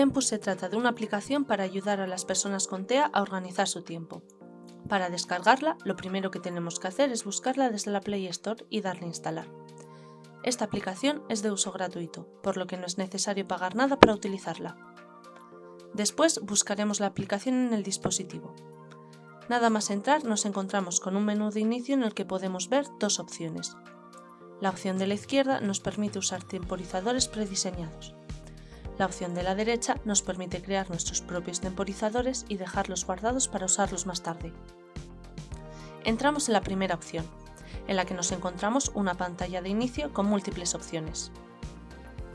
Tempus se trata de una aplicación para ayudar a las personas con TEA a organizar su tiempo. Para descargarla, lo primero que tenemos que hacer es buscarla desde la Play Store y darle instalar. Esta aplicación es de uso gratuito, por lo que no es necesario pagar nada para utilizarla. Después buscaremos la aplicación en el dispositivo. Nada más entrar nos encontramos con un menú de inicio en el que podemos ver dos opciones. La opción de la izquierda nos permite usar temporizadores prediseñados. La opción de la derecha nos permite crear nuestros propios temporizadores y dejarlos guardados para usarlos más tarde. Entramos en la primera opción, en la que nos encontramos una pantalla de inicio con múltiples opciones.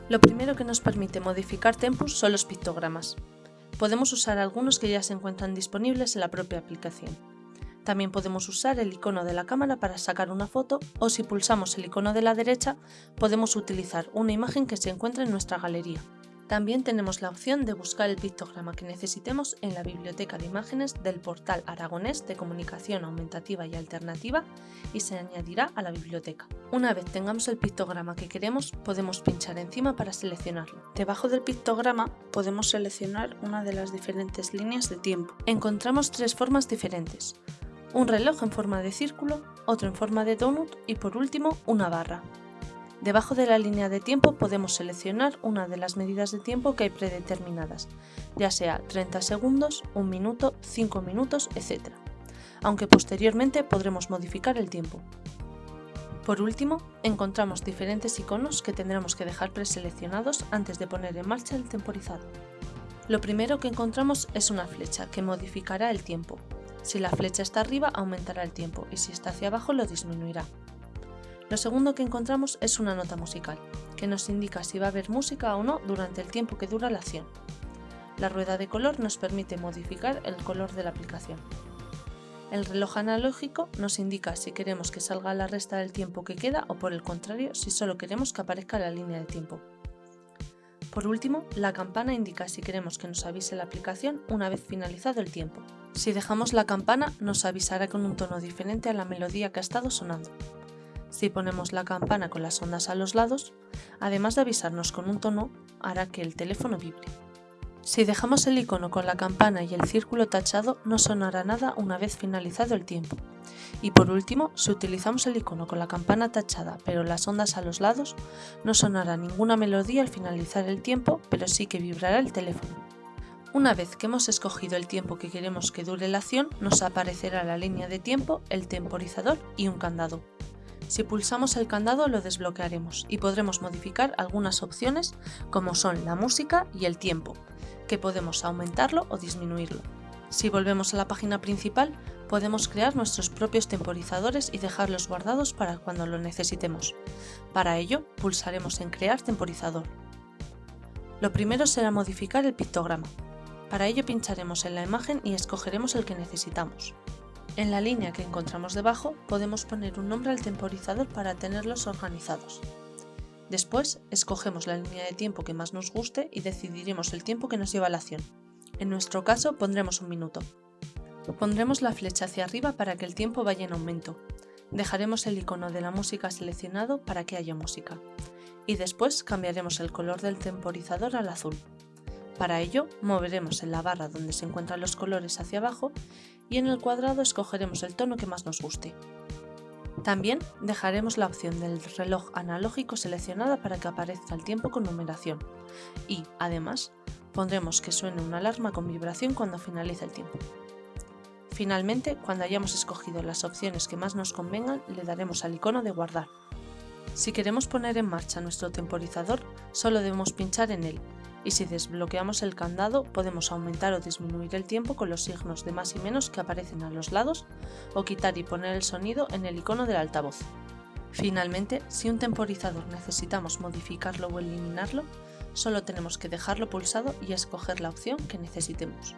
Lo primero que nos permite modificar Tempus son los pictogramas. Podemos usar algunos que ya se encuentran disponibles en la propia aplicación. También podemos usar el icono de la cámara para sacar una foto o si pulsamos el icono de la derecha podemos utilizar una imagen que se encuentra en nuestra galería. También tenemos la opción de buscar el pictograma que necesitemos en la biblioteca de imágenes del portal aragonés de comunicación aumentativa y alternativa y se añadirá a la biblioteca. Una vez tengamos el pictograma que queremos, podemos pinchar encima para seleccionarlo. Debajo del pictograma podemos seleccionar una de las diferentes líneas de tiempo. Encontramos tres formas diferentes. Un reloj en forma de círculo, otro en forma de donut y por último una barra. Debajo de la línea de tiempo podemos seleccionar una de las medidas de tiempo que hay predeterminadas, ya sea 30 segundos, 1 minuto, 5 minutos, etc. Aunque posteriormente podremos modificar el tiempo. Por último, encontramos diferentes iconos que tendremos que dejar preseleccionados antes de poner en marcha el temporizado. Lo primero que encontramos es una flecha que modificará el tiempo. Si la flecha está arriba aumentará el tiempo y si está hacia abajo lo disminuirá. Lo segundo que encontramos es una nota musical, que nos indica si va a haber música o no durante el tiempo que dura la acción. La rueda de color nos permite modificar el color de la aplicación. El reloj analógico nos indica si queremos que salga la resta del tiempo que queda o por el contrario si solo queremos que aparezca la línea de tiempo. Por último, la campana indica si queremos que nos avise la aplicación una vez finalizado el tiempo. Si dejamos la campana nos avisará con un tono diferente a la melodía que ha estado sonando. Si ponemos la campana con las ondas a los lados, además de avisarnos con un tono, hará que el teléfono vibre. Si dejamos el icono con la campana y el círculo tachado, no sonará nada una vez finalizado el tiempo. Y por último, si utilizamos el icono con la campana tachada pero las ondas a los lados, no sonará ninguna melodía al finalizar el tiempo, pero sí que vibrará el teléfono. Una vez que hemos escogido el tiempo que queremos que dure la acción, nos aparecerá la línea de tiempo, el temporizador y un candado. Si pulsamos el candado lo desbloquearemos y podremos modificar algunas opciones como son la música y el tiempo, que podemos aumentarlo o disminuirlo. Si volvemos a la página principal, podemos crear nuestros propios temporizadores y dejarlos guardados para cuando lo necesitemos. Para ello, pulsaremos en Crear temporizador. Lo primero será modificar el pictograma. Para ello pincharemos en la imagen y escogeremos el que necesitamos. En la línea que encontramos debajo podemos poner un nombre al temporizador para tenerlos organizados. Después, escogemos la línea de tiempo que más nos guste y decidiremos el tiempo que nos lleva la acción. En nuestro caso pondremos un minuto. Pondremos la flecha hacia arriba para que el tiempo vaya en aumento. Dejaremos el icono de la música seleccionado para que haya música. Y después cambiaremos el color del temporizador al azul. Para ello, moveremos en la barra donde se encuentran los colores hacia abajo y en el cuadrado escogeremos el tono que más nos guste. También dejaremos la opción del reloj analógico seleccionada para que aparezca el tiempo con numeración y, además, pondremos que suene una alarma con vibración cuando finalice el tiempo. Finalmente, cuando hayamos escogido las opciones que más nos convengan, le daremos al icono de guardar. Si queremos poner en marcha nuestro temporizador, solo debemos pinchar en él y si desbloqueamos el candado podemos aumentar o disminuir el tiempo con los signos de más y menos que aparecen a los lados o quitar y poner el sonido en el icono del altavoz. Finalmente, si un temporizador necesitamos modificarlo o eliminarlo, solo tenemos que dejarlo pulsado y escoger la opción que necesitemos.